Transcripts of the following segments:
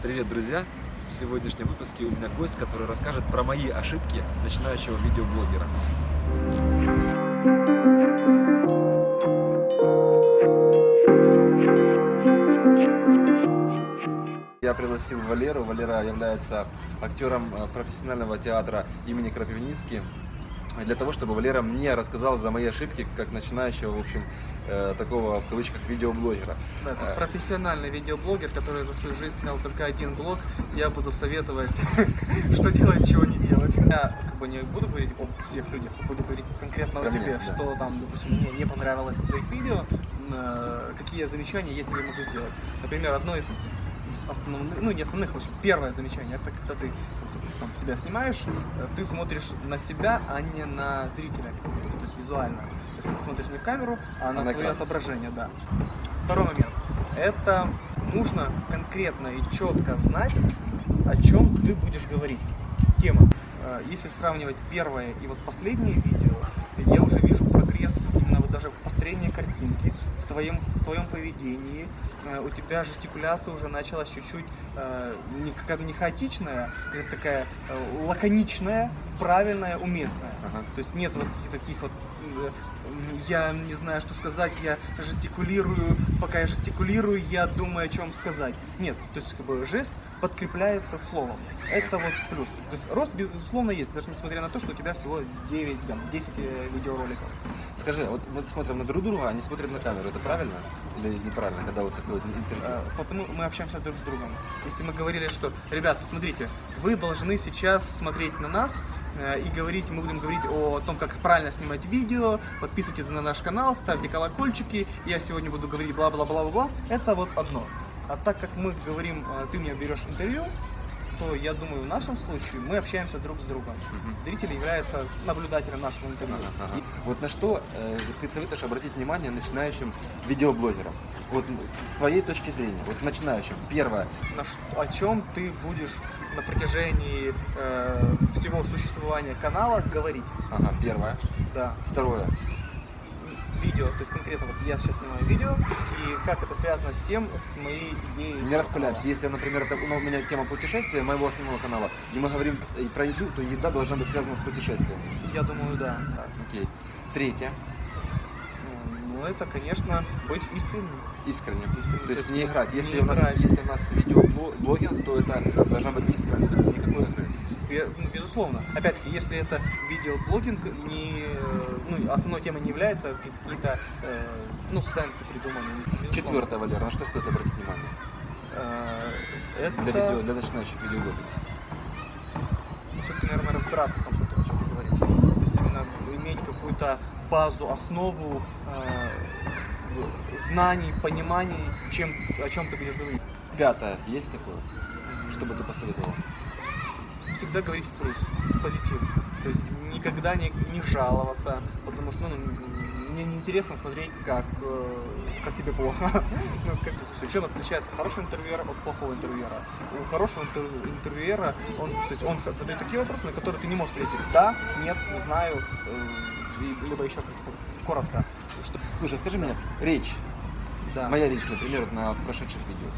Привет, друзья! В сегодняшнем выпуске у меня гость, который расскажет про мои ошибки начинающего видеоблогера. Я пригласил Валеру. Валера является актером э, профессионального театра имени Крапивницкий для того, чтобы Валера мне рассказал за мои ошибки, как начинающего, в общем, э, такого, в кавычках, видеоблогера. Да, это профессиональный видеоблогер, который за свою жизнь снял только один блог. Я буду советовать, что делать, чего не делать. Я как бы не буду говорить об всех людях, буду говорить конкретно о тебе, что там, допустим, мне не понравилось в твоих видео, э, какие замечания я тебе могу сделать. Например, одно из основных, ну не основных, в общем, первое замечание, это когда ты там, себя снимаешь, э, ты смотришь на себя, а не на зрителя, то есть визуально. То есть ты смотришь не в камеру, а, а на, на свое отображение, да. Второй момент. Это нужно конкретно и четко знать, о чем ты будешь говорить. Тема. Э, если сравнивать первое и вот последнее видео, я уже вижу прогресс именно вот даже в построении картинки, твоем, в твоем поведении. Э, у тебя жестикуляция уже началась чуть-чуть э, не, как, не хаотичная, а такая э, лаконичная, правильная, уместная. Ага. То есть нет вот каких-то таких вот я не знаю, что сказать, я жестикулирую, пока я жестикулирую, я думаю, о чем сказать. Нет, то есть как бы жест подкрепляется словом. Это вот плюс. То есть рост, безусловно, есть, даже несмотря на то, что у тебя всего 9, там, 10 э, видеороликов. Скажи, вот мы смотрим на друг друга, они смотрят на камеру, это правильно или неправильно, когда вот такое вот интервью? А, потому мы общаемся друг с другом. Если мы говорили, что, ребята, смотрите, вы должны сейчас смотреть на нас, Э, и говорить, мы будем говорить о том, как правильно снимать видео. Подписывайтесь на наш канал, ставьте колокольчики. Я сегодня буду говорить бла-бла-бла-бла-бла. Это вот одно. А так как мы говорим, э, ты мне берешь интервью, то я думаю, в нашем случае мы общаемся друг с другом. Угу. Зритель является наблюдателем нашего интервью. Ага, ага. Вот на что э, ты советуешь обратить внимание начинающим видеоблогерам? Вот с твоей точки зрения, вот начинающим. Первое. На что, о чем ты будешь на протяжении э, всего существования канала говорить. Ага, первое. Да. Второе. Видео, то есть конкретно вот я сейчас снимаю видео, и как это связано с тем, с моей идеей. Не распыляемся. Если, например, это, ну, у меня тема путешествия моего основного канала, и мы говорим про еду, то еда должна быть связана с путешествием. Я думаю, да. Окей. Третье. Ну, это, конечно, быть искренним. Искренним. искренним. То, есть не играть. Если, не у нас, играть. если у нас видеоблогинг, то это должна быть искренность, никакой игры. Ну, безусловно. Опять-таки, если это видеоблогинг, не, ну, основной темой не является какие-то э, ну, сценки придуманные. Четвертое, Валера, на что стоит обратить внимание? Э, это... Для, видео, для начинающих видеоблогеров. Все-таки, наверное, разбираться в том, что ты, о чем ты говоришь. Иметь какую-то базу, основу э, знаний, пониманий, чем, о чем ты будешь говорить. Пятое, есть такое, чтобы ты посоветовал? Всегда говорить в плюс, в позитив. То есть никогда не, не жаловаться, потому что ну, мне неинтересно смотреть, как, э, как тебе плохо. ну, как это все. Чем отличается хороший интервьюер от плохого интервьюера? У хорошего интервьюера он, то есть он задает такие вопросы, на которые ты не можешь ответить да, нет, не знаю, э, либо еще как-то коротко. Что... Слушай, скажи мне, речь, да. моя речь, например, на прошедших видео.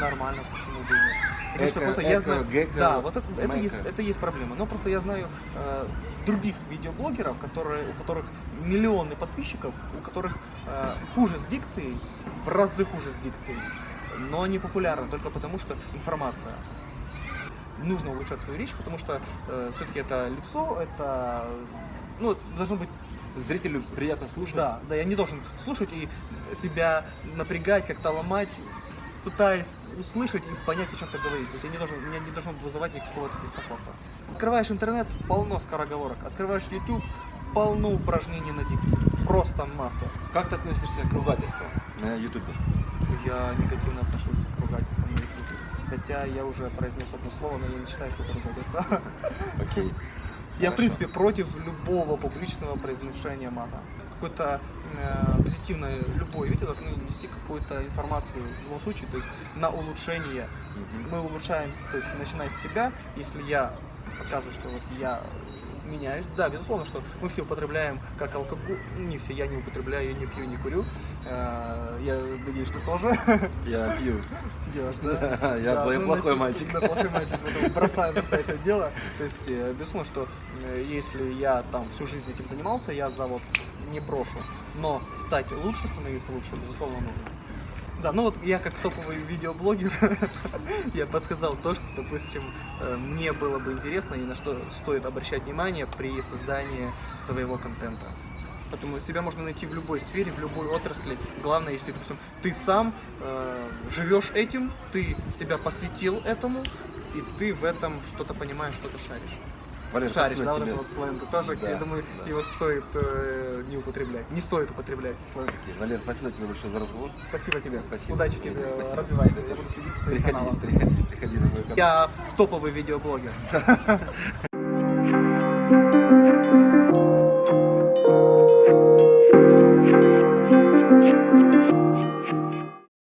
Нормально, почему бы и нет. Потому что просто я знаю, да, вот это, это, есть, это есть проблема. Но просто я знаю э, других видеоблогеров, которые, у которых миллионы подписчиков, у которых э, хуже с дикцией, в разы хуже с дикцией, но они популярны только потому, что информация. Нужно улучшать свою речь, потому что э, все-таки это лицо, это ну, должно быть зрителю приятно слушать. Да, да, я не должен слушать и себя напрягать, как-то ломать, пытаясь услышать и понять, о чем ты говоришь. То есть я не должен, меня не должно вызывать никакого дискомфорта. Открываешь интернет, полно скороговорок. Открываешь YouTube, полно упражнений на дикции. Просто масса. Как ты относишься к ругательствам на YouTube? Я негативно отношусь к ругательствам на YouTube. Хотя я уже произнес одно слово, но я не считаю, что это ругательство. Окей. Я, в принципе, против любого публичного произношения мата. Какое-то э, позитивное, любое видео должны нести какую-то информацию в любом случае, то есть на улучшение. Мы улучшаем, то есть начиная с себя, если я показываю, что вот я меняюсь. Да, безусловно, что мы все употребляем как алкоголь. Не все, я не употребляю, я не пью, не курю. Э, Я надеюсь, что тоже Я пью. пьешь, да? Да, я Да, плохой значит, мальчик. Да, плохой мальчик, бросаю, бросаю это дело. То есть, э, безусловно, что э, если я там всю жизнь этим занимался, я завод не брошу. Но стать лучше, становиться лучше, безусловно, нужно. Да, ну вот я как топовый видеоблогер, я подсказал то, что, допустим, э, мне было бы интересно и на что стоит обращать внимание при создании своего контента. Поэтому себя можно найти в любой сфере, в любой отрасли. Главное, если, допустим, ты сам э, живешь этим, ты себя посвятил этому, и ты в этом что-то понимаешь, что-то шаришь. Валер, Шаришь, спасибо да, вот тебе. это вот сленг. Тоже, Да, я думаю, да. его стоит э, не употреблять. Не стоит употреблять сленг. Окей, Валер, спасибо тебе большое за разговор. Спасибо тебе. Спасибо. Удачи тебе, Спасибо. развивайся. Тебе Я буду следить за твоим Приходи, каналом. приходи, приходи на мой канал. Я топовый видеоблогер.